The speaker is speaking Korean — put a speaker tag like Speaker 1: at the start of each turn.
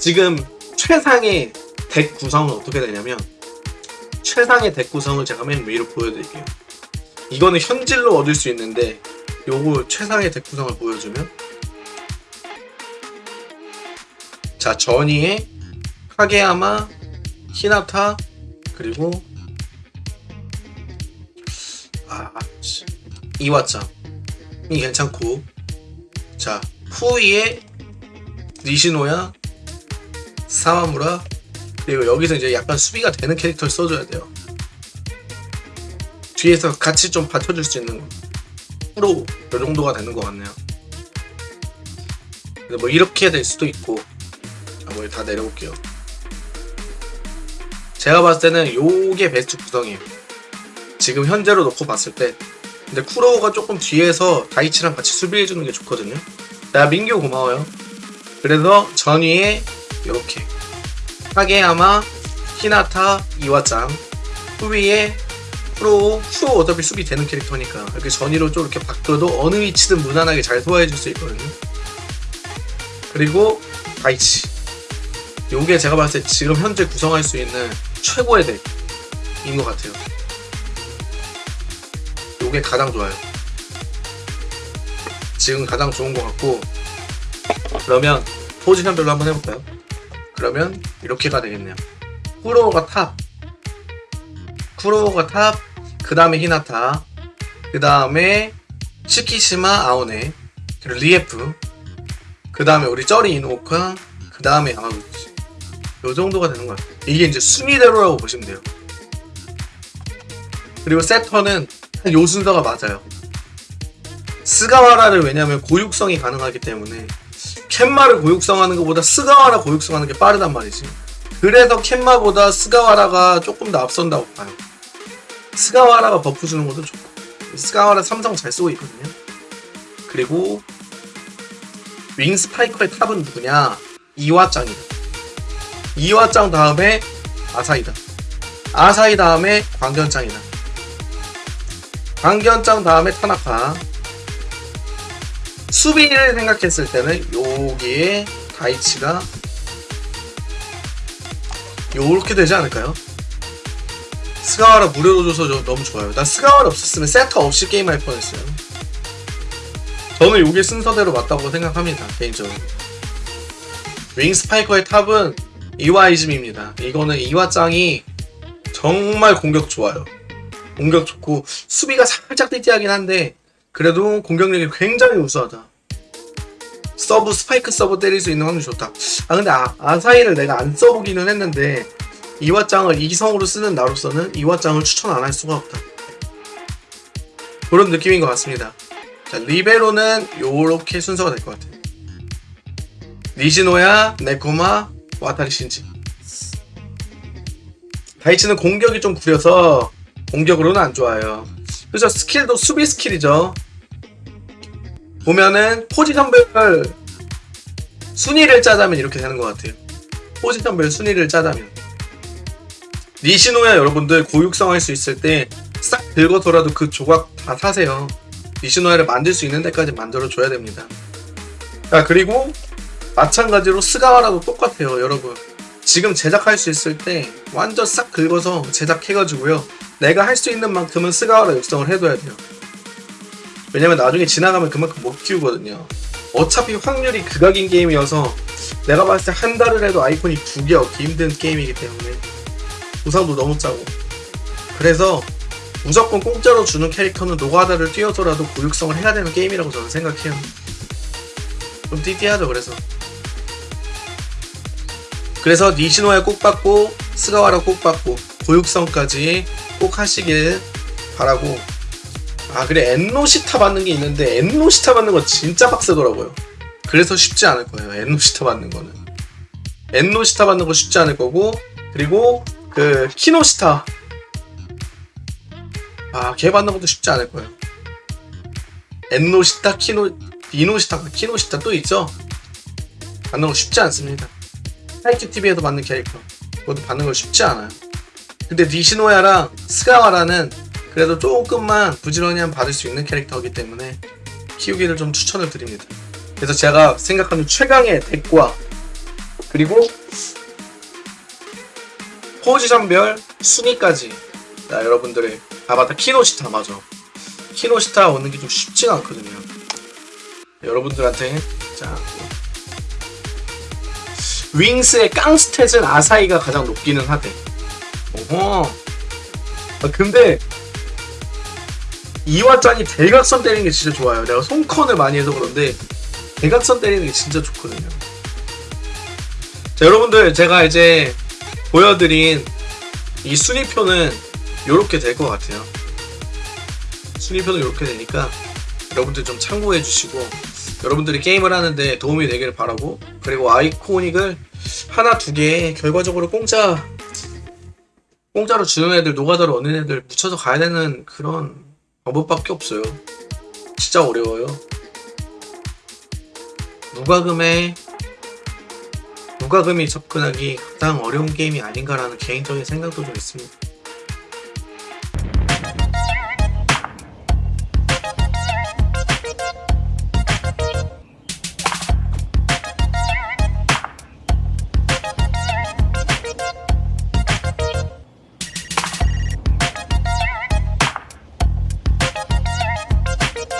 Speaker 1: 지금 최상의 덱 구성은 어떻게 되냐면 최상의 덱 구성을 제가 맨 위로 보여드릴게요. 이거는 현질로 얻을 수 있는데 요거 최상의 덱 구성을 보여주면 자 전이에 카게야마, 히나타 그리고 아 씨, 이와짱이 괜찮고 자 후이에 니시노야 사와무라 그리고 여기서 이제 약간 수비가 되는 캐릭터를 써줘야 돼요. 뒤에서 같이 좀 받쳐줄 수 있는 프로 이 정도가 되는 것 같네요. 근데 뭐 이렇게 될 수도 있고 한번 다 내려볼게요. 제가 봤을 때는 요게 베스트 구성이에요. 지금 현재로 놓고 봤을 때 근데 쿠로우가 조금 뒤에서 다이치랑 같이 수비해주는 게 좋거든요. 나 민규 고마워요. 그래서 전위에 이렇게 카게야마, 히나타, 이와짱 후위에 프로, 프로 어차피 수비 되는 캐릭터니까 이렇게 전위로 좀 이렇게 바꿔도 어느 위치든 무난하게 잘 소화해줄 수 있거든요. 그리고 다이치 요게 제가 봤을 때 지금 현재 구성할 수 있는 최고의 덱인 것 같아요. 요게 가장 좋아요. 지금 가장 좋은 것 같고 그러면 포지션별로 한번 해볼까요? 그러면 이렇게가 되겠네요. 쿠로오가 탑, 쿠로오가 탑, 그 다음에 히나타, 그 다음에 츠키시마 아오네, 그리고 리에프, 그 다음에 우리 쩌리 이누오카, 그 다음에 야마구치. 요 정도가 되는 것 같아요. 이게 이제 순위대로라고 보시면 돼요. 그리고 세터는 요 순서가 맞아요. 스가와라를 왜냐면 고육성이 가능하기 때문에 켄마를 고육성하는 것보다 스가와라 고육성하는 게 빠르단 말이지. 그래서 켄마보다 스가와라가 조금 더 앞선다고 봐요. 스가와라가 버프 주는 것도 좋고 스가와라 삼성 잘 쓰고 있거든요. 그리고 윙 스파이커의 탑은 누구냐? 이와짱이다. 이와짱 다음에 아사히다. 아사히 다음에 광견짱이다. 광견짱 다음에 타나카. 수비를 생각했을 때는 여기에 다이치가 요렇게 되지 않을까요? 스가와라 무료로 줘서 저 너무 좋아요. 나 스가와라 없었으면 세터 없이 게임할 뻔했어요. 저는 요게 순서대로 맞다고 생각합니다. 개인적으로. 윙 스파이커의 top은 이와이즈미입니다. 이거는 이와짱이 정말 공격 좋아요. 공격 좋고 수비가 살짝 띠띠하긴 한데 그래도 공격력이 굉장히 우수하다. 서브 스파이크 서브 때릴 수 있는 확률이 좋다. 아 근데 아, 아사히를 내가 안 써보기는 했는데 이와짱을 이성으로 쓰는 나로서는 이와짱을 추천 안 할 수가 없다. 그런 느낌인 것 같습니다. 자 리베로는 요렇게 순서가 될 것 같아요. 니시노야, 네코마, 와타리 신지. 다이치는 공격이 좀 구려서 공격으로는 안 좋아요. 그죠? 스킬도 수비 스킬이죠. 보면은 포지션별 순위를 짜자면 이렇게 되는 것 같아요. 포지션별 순위를 짜자면 니시노야 여러분들 고육성 할 수 있을 때 싹 긁어서라도 그 조각 다 사세요. 니시노야를 만들 수 있는 데까지 만들어 줘야 됩니다. 자 그리고 마찬가지로 스가와라도 똑같아요 여러분. 지금 제작할 수 있을 때 완전 싹 긁어서 제작해가지고요. 내가 할 수 있는 만큼은 스가와라 육성을 해둬야 돼요. 왜냐면 나중에 지나가면 그만큼 못 키우거든요. 어차피 확률이 극악인 게임이어서 내가 봤을 때 한 달을 해도 아이콘이 두 개 얻기 힘든 게임이기 때문에 보상도 너무 짜고 그래서 무조건 공짜로 주는 캐릭터는 노가다를 뛰어서라도 고육성을 해야 되는 게임이라고 저는 생각해요. 좀 띠띠하죠 그래서 그래서 니시노야 꼭 받고 스가와라 꼭 받고 고육성까지 꼭 하시길 바라고 아 그래. 엔노시타 받는 게 있는데 엔노시타 받는 거 진짜 빡세더라고요. 그래서 쉽지 않을 거예요 엔노시타 받는 거는. 엔노시타 받는 거 쉽지 않을 거고 그리고 그 키노시타. 아 걔 받는 것도 쉽지 않을 거예요. 엔노시타 키노 이노시타 키노시타 또 있죠? 받는 거 쉽지 않습니다. 하이큐 TV에서 받는 캐릭터. 그것도 받는 거 쉽지 않아요. 근데 니시노야랑 스가와라는 그래도 조금만 부지런히 하면 받을 수 있는 캐릭터이기 때문에 키우기를 좀 추천을 드립니다. 그래서 제가 생각하는 최강의 덱과 그리고 포지션별 순위까지 자, 여러분들의 아 맞다 키노시타 맞아 키노시타 오는 게 좀 쉽지가 않거든요. 여러분들한테 자 윙스의 깡스탯은 아사이가 가장 높기는 하대. 오호. 아, 근데 이와짱이 대각선 때리는 게 진짜 좋아요. 내가 손컨을 많이 해서 그런데 대각선 때리는 게 진짜 좋거든요. 자, 여러분들 제가 이제 보여드린 이 순위표는 이렇게 될 것 같아요. 순위표는 이렇게 되니까 여러분들 좀 참고해 주시고 여러분들이 게임을 하는데 도움이 되기를 바라고 그리고 아이코닉을 하나 두 개 결과적으로 공짜 공짜로 주는 애들 노가다로 얻는 애들 묻혀서 가야 되는 그런 방법밖에 없어요. 진짜 어려워요. 무과금에 무과금이 접근하기 가장 어려운 게임이 아닌가라는 개인적인 생각도 좀 있습니다.